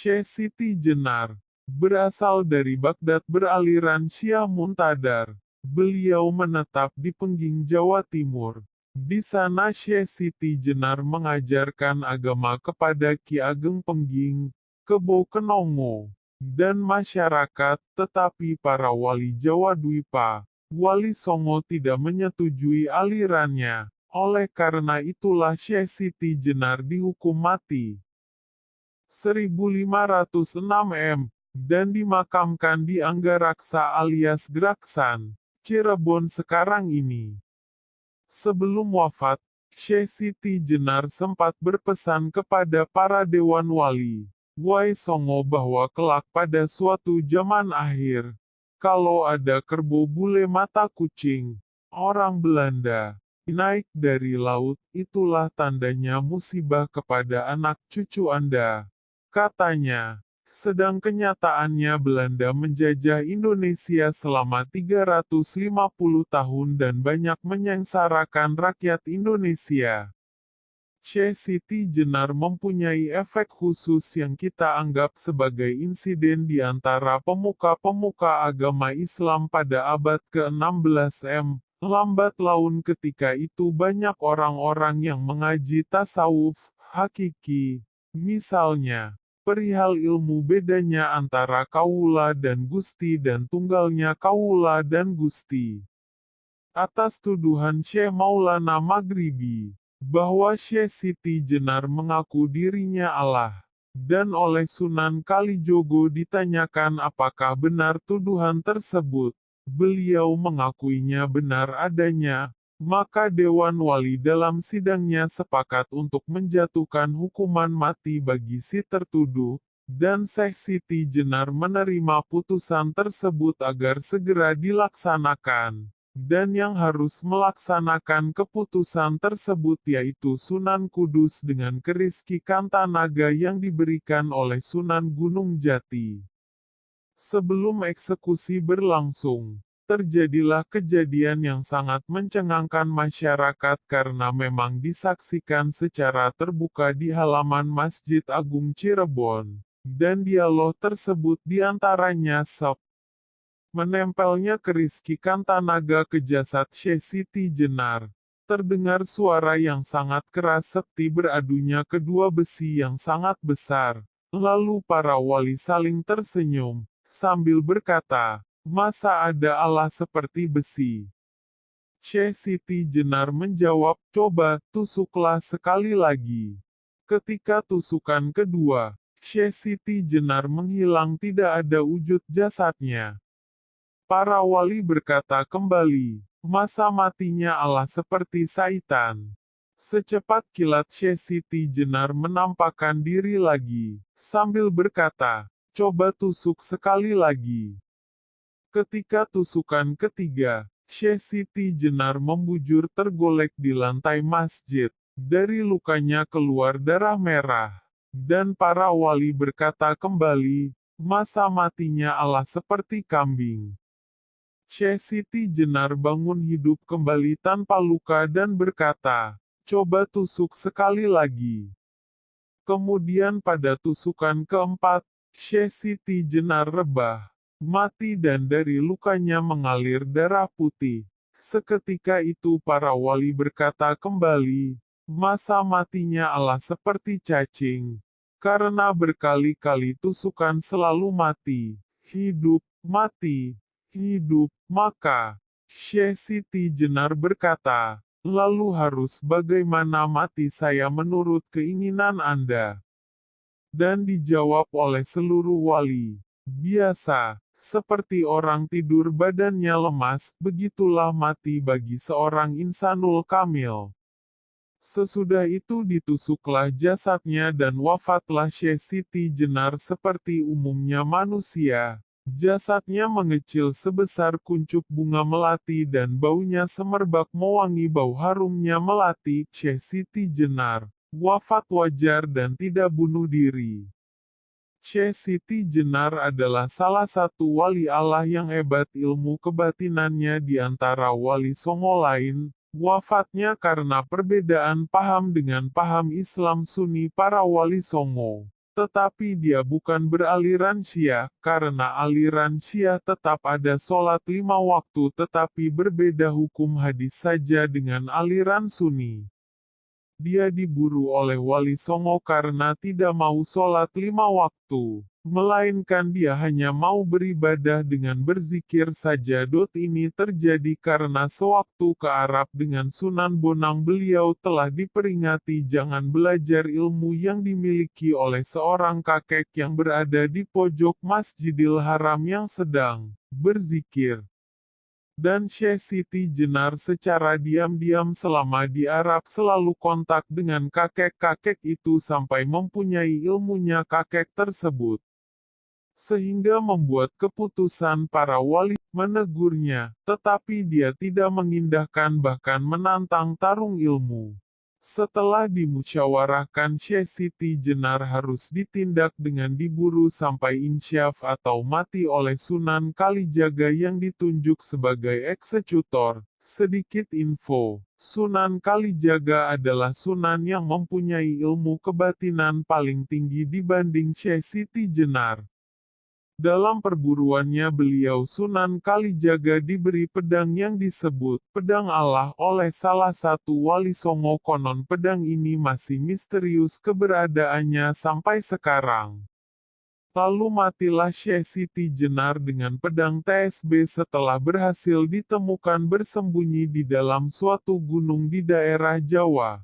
Syekh Siti Jenar, berasal dari Baghdad beraliran Syiah Muntadar. Beliau menetap di Pengging Jawa Timur. Di sana Syekh Siti Jenar mengajarkan agama kepada Ki Ageng Pengging, Kebo Kenongo, dan masyarakat, tetapi para wali Jawa Dwipa, Wali Songo tidak menyetujui alirannya. Oleh karena itulah Syekh Siti Jenar dihukum mati. 1506 M, dan dimakamkan di Anggaraksa alias Graksan, Cirebon sekarang ini. Sebelum wafat, Syekh Siti Jenar sempat berpesan kepada para dewan wali, Wai Songo bahwa kelak pada suatu zaman akhir, kalau ada kerbau bule mata kucing, orang Belanda, naik dari laut, itulah tandanya musibah kepada anak cucu Anda. Katanya, sedang kenyataannya Belanda menjajah Indonesia selama 350 tahun dan banyak menyengsarakan rakyat Indonesia. Syekh Siti Jenar mempunyai efek khusus yang kita anggap sebagai insiden di antara pemuka-pemuka agama Islam pada abad ke-16 M. Lambat laun ketika itu banyak orang-orang yang mengaji tasawuf, hakiki, misalnya, perihal ilmu bedanya antara kaula dan gusti dan tunggalnya kaula dan gusti. Atas tuduhan Syekh Maulana Maghribi, bahwa Syekh Siti Jenar mengaku dirinya Allah, dan oleh Sunan Kalijogo ditanyakan apakah benar tuduhan tersebut, beliau mengakuinya benar adanya, maka Dewan Wali dalam sidangnya sepakat untuk menjatuhkan hukuman mati bagi si tertuduh, dan Syekh Siti Jenar menerima putusan tersebut agar segera dilaksanakan. Dan yang harus melaksanakan keputusan tersebut yaitu Sunan Kudus dengan keriski Kantanaga yang diberikan oleh Sunan Gunung Jati. Sebelum eksekusi berlangsung, terjadilah kejadian yang sangat mencengangkan masyarakat karena memang disaksikan secara terbuka di halaman Masjid Agung Cirebon, dan dialog tersebut di antaranya sop. Menempelnya keriskikan tanaga ke jasad Syekh Siti Jenar, terdengar suara yang sangat keras seperti beradunya kedua besi yang sangat besar. Lalu para wali saling tersenyum, sambil berkata, Masa ada Allah seperti besi? Syekh Siti Jenar menjawab, coba, tusuklah sekali lagi. Ketika tusukan kedua, Syekh Siti Jenar menghilang tidak ada wujud jasadnya. Para wali berkata kembali, masa matinya Allah seperti saitan. Secepat kilat Syekh Siti Jenar menampakkan diri lagi, sambil berkata, coba tusuk sekali lagi. Ketika tusukan ketiga, Syekh Siti Jenar membujur tergolek di lantai masjid. Dari lukanya keluar darah merah. Dan para wali berkata kembali, masa matinya Allah seperti kambing. Syekh Siti Jenar bangun hidup kembali tanpa luka dan berkata, coba tusuk sekali lagi. Kemudian pada tusukan keempat, Syekh Siti Jenar rebah mati dan dari lukanya mengalir darah putih. Seketika itu para wali berkata kembali, masa matinya Allah seperti cacing. Karena berkali-kali tusukan selalu mati, hidup, mati, hidup, maka, Syekh Siti Jenar berkata, lalu harus bagaimana mati saya menurut keinginan Anda? Dan dijawab oleh seluruh wali, biasa, seperti orang tidur badannya lemas, begitulah mati bagi seorang insanul kamil. Sesudah itu ditusuklah jasadnya dan wafatlah Syekh Siti Jenar seperti umumnya manusia. Jasadnya mengecil sebesar kuncup bunga melati dan baunya semerbak mewangi bau harumnya melati. Syekh Siti Jenar, wafat wajar dan tidak bunuh diri. Syekh Siti Jenar adalah salah satu wali Allah yang hebat ilmu kebatinannya di antara wali songo lain, wafatnya karena perbedaan paham dengan paham Islam Sunni para wali songo. Tetapi dia bukan beraliran Syiah, karena aliran Syiah tetap ada sholat lima waktu tetapi berbeda hukum hadis saja dengan aliran Sunni. Dia diburu oleh Wali Songo karena tidak mau sholat lima waktu melainkan dia hanya mau beribadah dengan berzikir saja. Ini terjadi karena sewaktu ke Arab dengan Sunan Bonang beliau telah diperingati jangan belajar ilmu yang dimiliki oleh seorang kakek yang berada di pojok Masjidil Haram yang sedang berzikir. Dan Syekh Siti Jenar secara diam-diam selama di Arab selalu kontak dengan kakek-kakek itu sampai mempunyai ilmunya kakek tersebut sehingga membuat keputusan para wali menegurnya, tetapi dia tidak mengindahkan bahkan menantang tarung ilmu. Setelah dimusyawarahkan Syekh Siti Jenar harus ditindak dengan diburu sampai insyaf atau mati oleh Sunan Kalijaga yang ditunjuk sebagai eksekutor. Sedikit info, Sunan Kalijaga adalah sunan yang mempunyai ilmu kebatinan paling tinggi dibanding Syekh Siti Jenar. Dalam perburuannya beliau Sunan Kalijaga diberi pedang yang disebut pedang Allah oleh salah satu wali songo konon pedang ini masih misterius keberadaannya sampai sekarang. Lalu matilah Syekh Siti Jenar dengan pedang TSB setelah berhasil ditemukan bersembunyi di dalam suatu gunung di daerah Jawa.